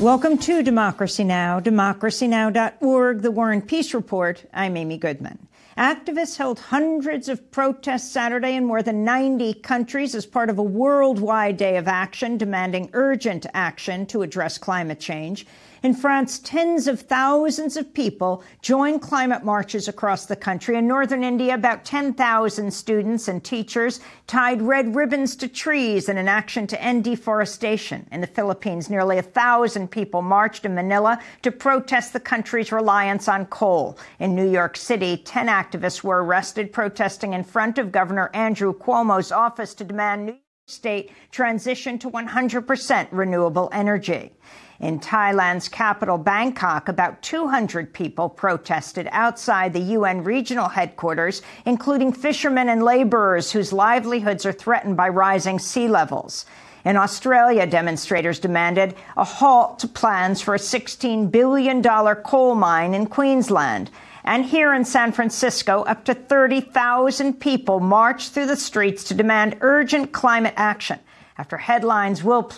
Welcome to Democracy Now!, democracynow.org, the War and Peace Report. I'm Amy Goodman. Activists held hundreds of protests Saturday in more than 90 countries as part of a worldwide day of action demanding urgent action to address climate change. In France, tens of thousands of people joined climate marches across the country. In northern India, about 10,000 students and teachers tied red ribbons to trees in an action to end deforestation. In the Philippines, nearly a thousand people marched in Manila to protest the country's reliance on coal. In New York City, 10 activists were arrested protesting in front of Governor Andrew Cuomo's office to demand New York State transition to 100% renewable energy. In Thailand's capital, Bangkok, about 200 people protested outside the UN regional headquarters, including fishermen and laborers whose livelihoods are threatened by rising sea levels. In Australia, demonstrators demanded a halt to plans for a $16 billion coal mine in Queensland. And here in San Francisco, up to 30,000 people marched through the streets to demand urgent climate action after headlines will play